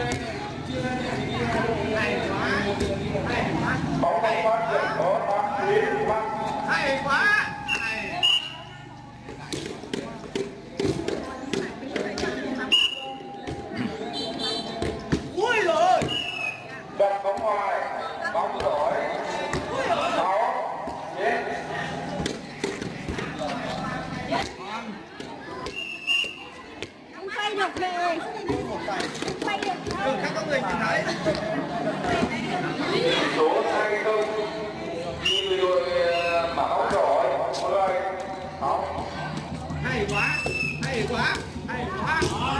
Amen. hay quá hay quá.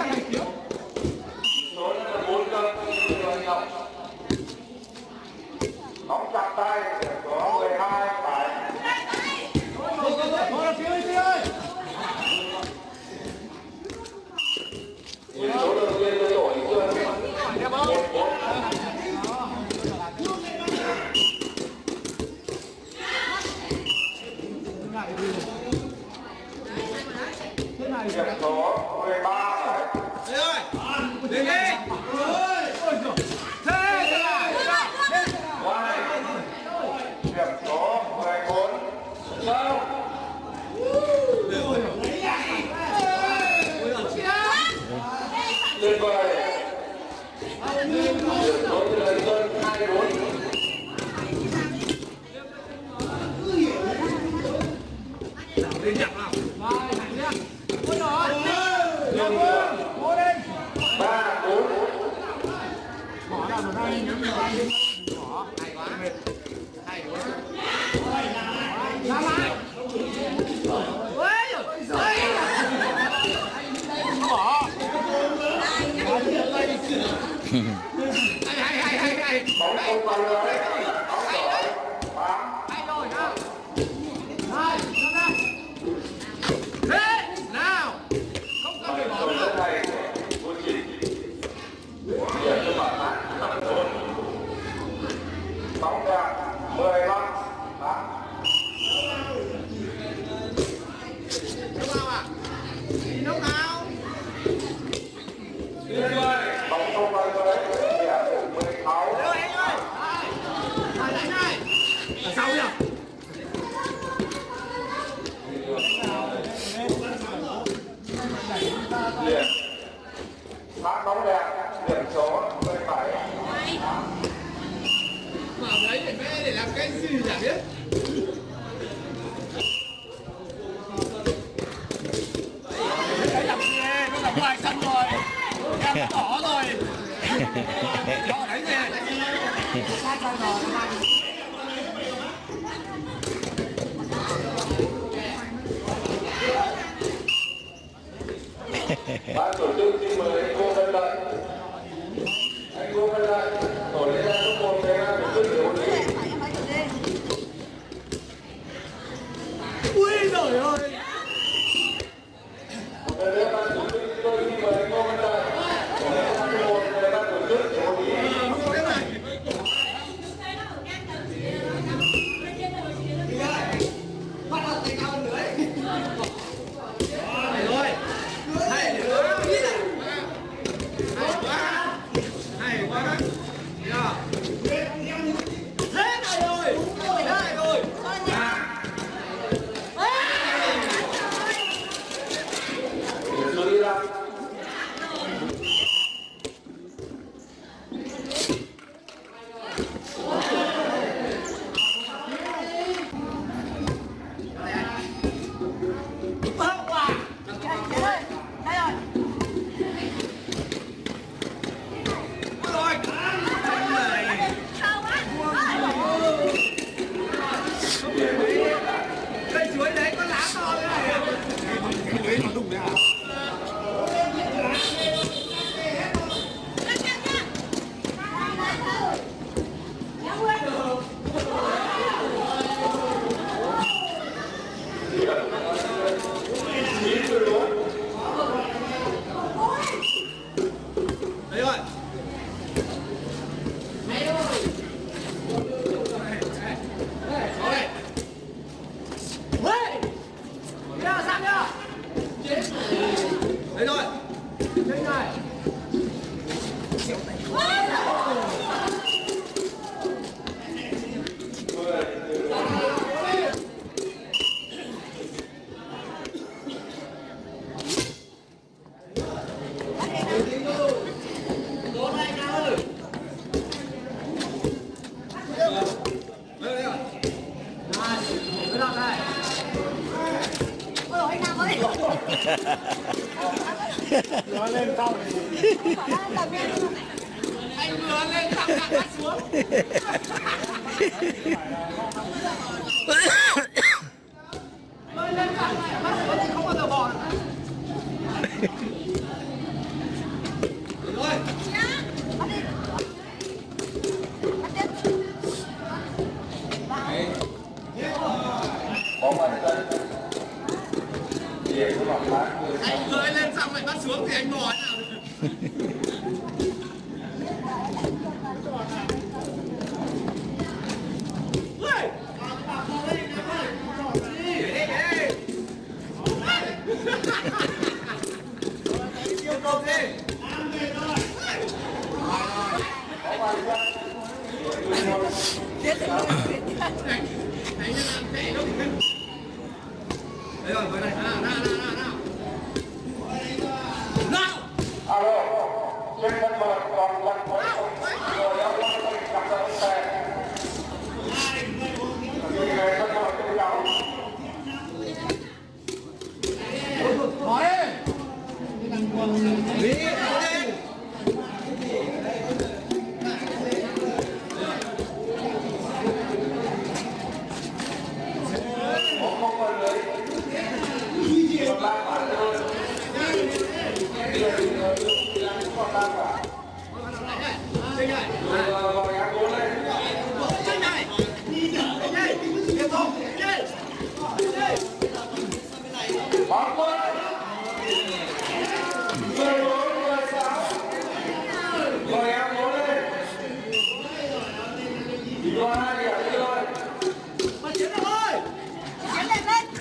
Thank you. 啥也 Marco, l'ultimo è comandante. There but I go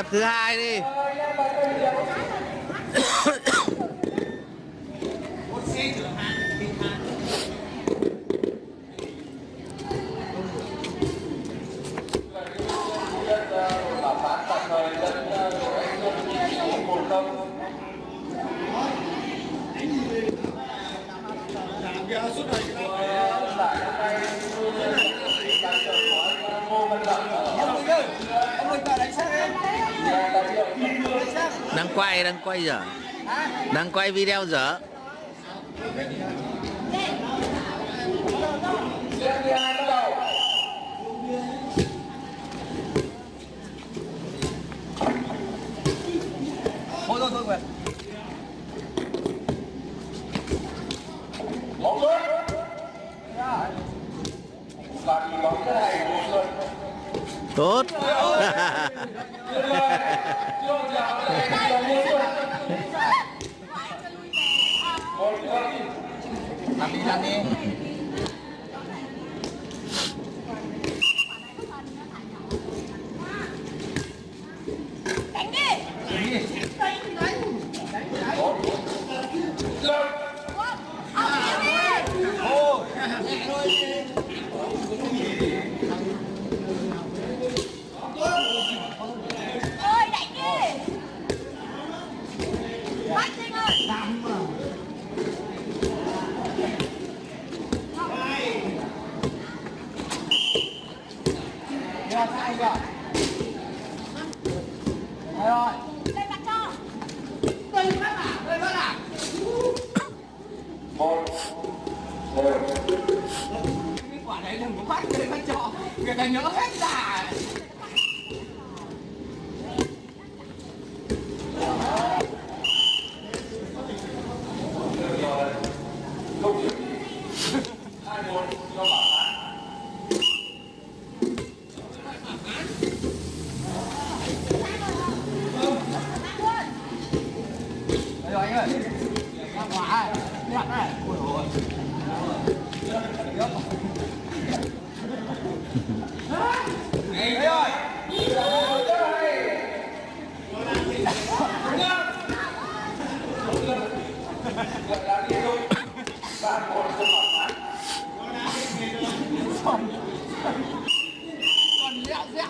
nghiệp thứ hai đi quay dở Đang quay video dở Tốt. Dani, Dani.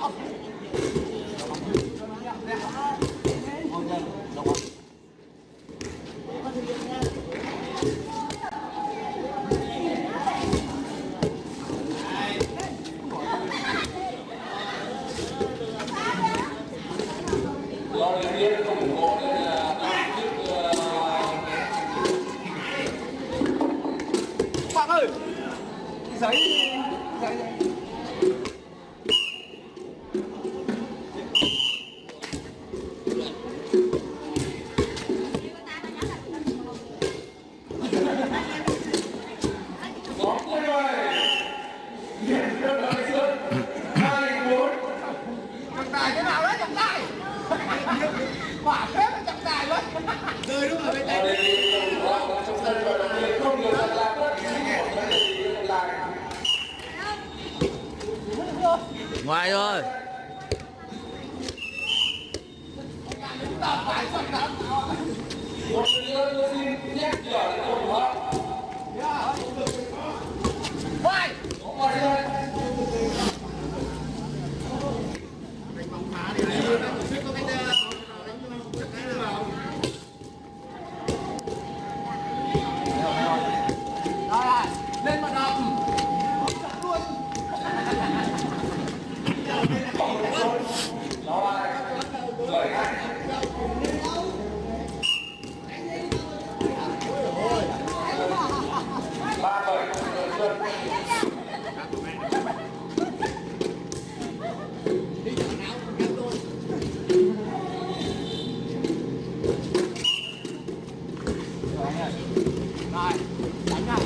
よかった。Rồi, đánh này.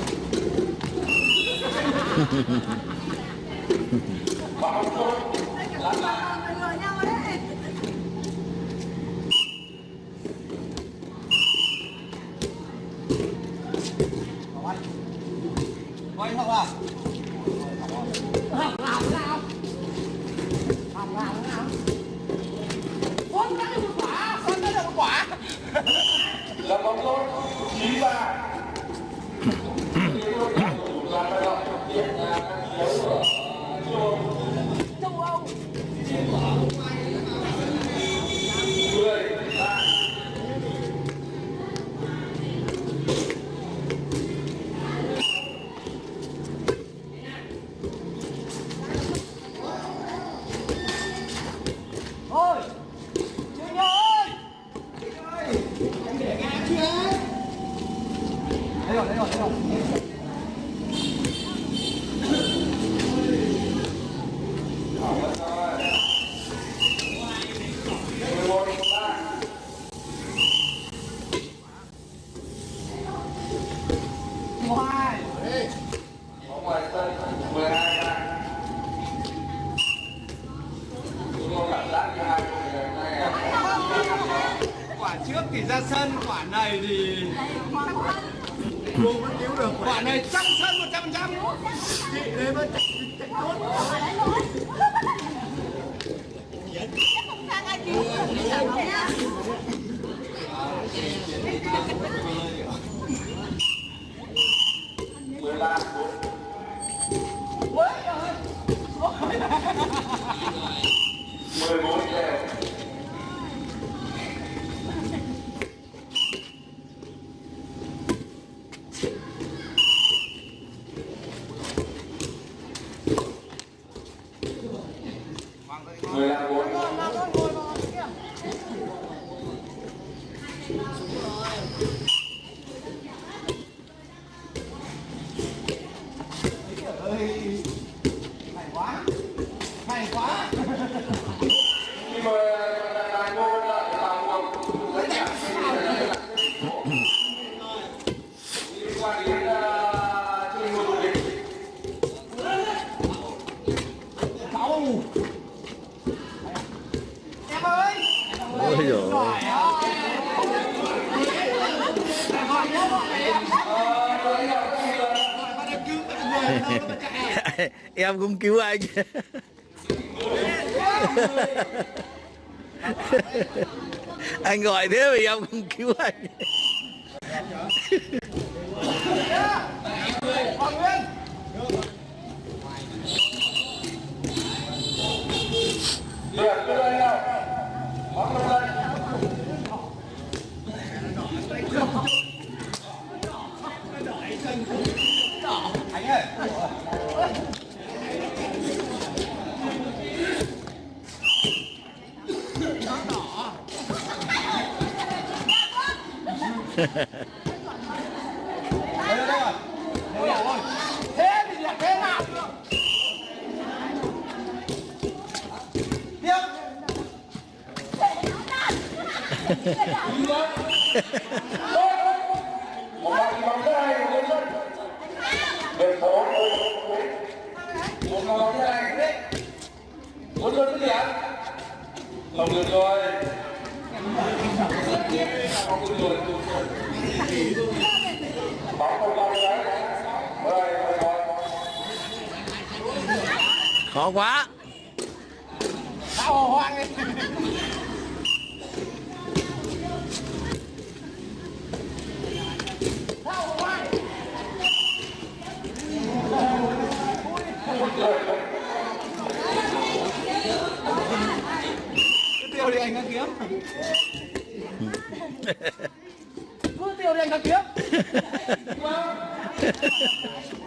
quả trước thì ra sân quả này thì vẫn cứu được quả này trong sân một trăm trăm chị đấy vẫn chạy tốt sang ai cứu người podemos em cũng cứu anh. Anh gọi thế mà em cũng cứu anh Hoàng Nguyên Điểm đưa lên nào bóng lên đây Anh ơi đây đây rồi Đây rồi thế thì là thế nào tiếp một bàn bóng thứ hai của nhân dân điểm số một bóng như này bốn dân thứ điểm không được rồi không được rồi bóng không đấy khó quá. Sao hoang ấy đi anh đang kiếm Cứ tiêu